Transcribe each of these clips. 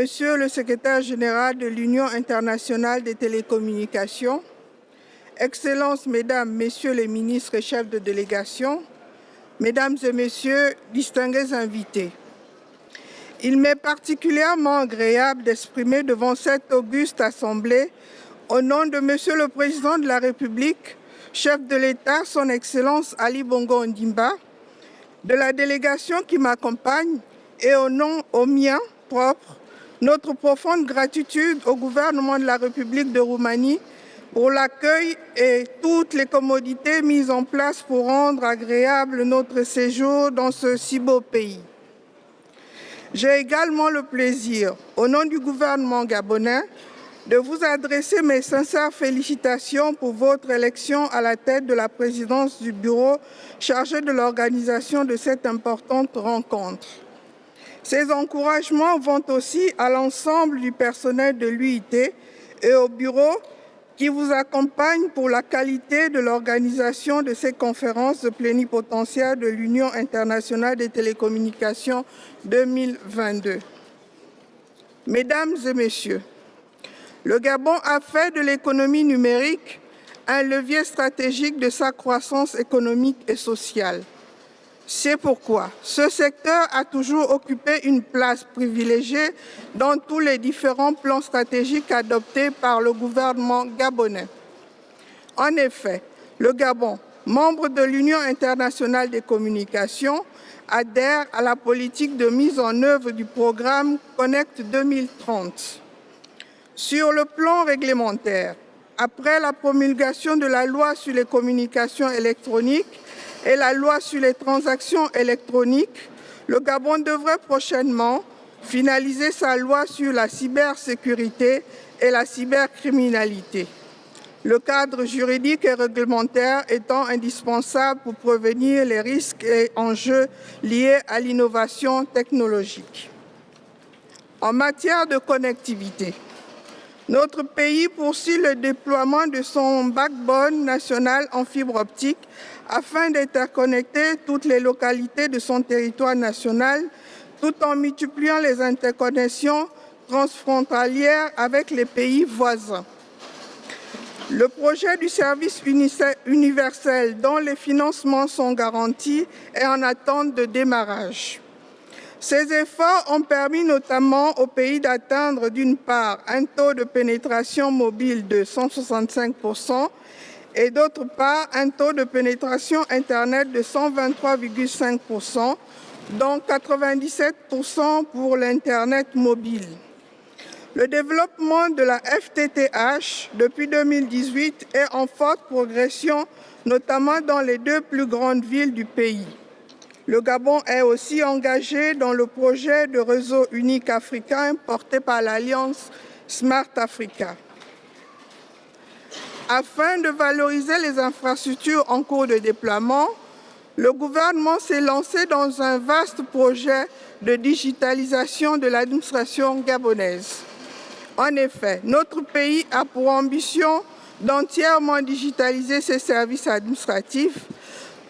Monsieur le secrétaire général de l'Union internationale des télécommunications, Excellences, Mesdames, Messieurs les ministres et chefs de délégation, Mesdames et Messieurs, distingués invités, il m'est particulièrement agréable d'exprimer devant cette auguste Assemblée, au nom de Monsieur le Président de la République, chef de l'État, Son Excellence Ali Bongo Ondimba, de la délégation qui m'accompagne et au nom au mien propre, notre profonde gratitude au gouvernement de la République de Roumanie pour l'accueil et toutes les commodités mises en place pour rendre agréable notre séjour dans ce si beau pays. J'ai également le plaisir, au nom du gouvernement gabonais, de vous adresser mes sincères félicitations pour votre élection à la tête de la présidence du bureau chargé de l'organisation de cette importante rencontre. Ces encouragements vont aussi à l'ensemble du personnel de l'UIT et au bureau qui vous accompagne pour la qualité de l'organisation de ces conférences plénipotentiaires de l'Union internationale des télécommunications 2022. Mesdames et messieurs, le Gabon a fait de l'économie numérique un levier stratégique de sa croissance économique et sociale. C'est pourquoi ce secteur a toujours occupé une place privilégiée dans tous les différents plans stratégiques adoptés par le gouvernement gabonais. En effet, le Gabon, membre de l'Union internationale des communications, adhère à la politique de mise en œuvre du programme Connect 2030. Sur le plan réglementaire, après la promulgation de la loi sur les communications électroniques, et la loi sur les transactions électroniques, le Gabon devrait prochainement finaliser sa loi sur la cybersécurité et la cybercriminalité. Le cadre juridique et réglementaire étant indispensable pour prévenir les risques et enjeux liés à l'innovation technologique. En matière de connectivité, notre pays poursuit le déploiement de son backbone national en fibre optique afin d'interconnecter toutes les localités de son territoire national tout en multipliant les interconnexions transfrontalières avec les pays voisins. Le projet du service universel dont les financements sont garantis est en attente de démarrage. Ces efforts ont permis notamment au pays d'atteindre d'une part un taux de pénétration mobile de 165% et d'autre part un taux de pénétration Internet de 123,5% dont 97 pour l'Internet mobile. Le développement de la FTTH depuis 2018 est en forte progression, notamment dans les deux plus grandes villes du pays. Le Gabon est aussi engagé dans le projet de réseau unique africain porté par l'Alliance Smart Africa. Afin de valoriser les infrastructures en cours de déploiement, le gouvernement s'est lancé dans un vaste projet de digitalisation de l'administration gabonaise. En effet, notre pays a pour ambition d'entièrement digitaliser ses services administratifs.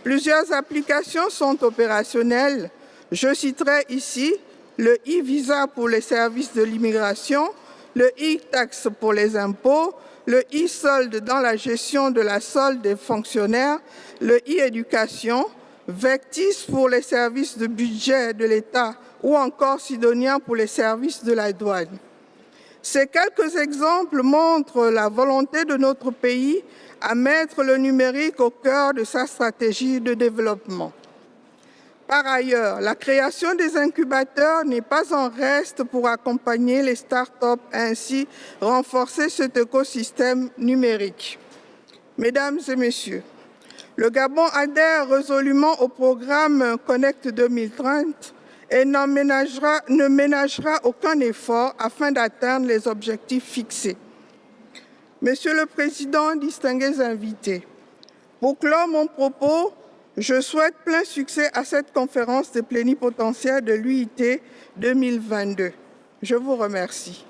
Plusieurs applications sont opérationnelles. Je citerai ici le e-visa pour les services de l'immigration, le e-tax pour les impôts, le e-solde dans la gestion de la solde des fonctionnaires, le e-éducation, Vectis pour les services de budget de l'État ou encore Sidonia pour les services de la douane. Ces quelques exemples montrent la volonté de notre pays à mettre le numérique au cœur de sa stratégie de développement. Par ailleurs, la création des incubateurs n'est pas en reste pour accompagner les start-up ainsi renforcer cet écosystème numérique. Mesdames et messieurs, le Gabon adhère résolument au programme Connect 2030 et ne ménagera aucun effort afin d'atteindre les objectifs fixés. Monsieur le Président, distingués invités, pour clore mon propos, je souhaite plein succès à cette conférence des plénipotentiaires de l'UIT 2022. Je vous remercie.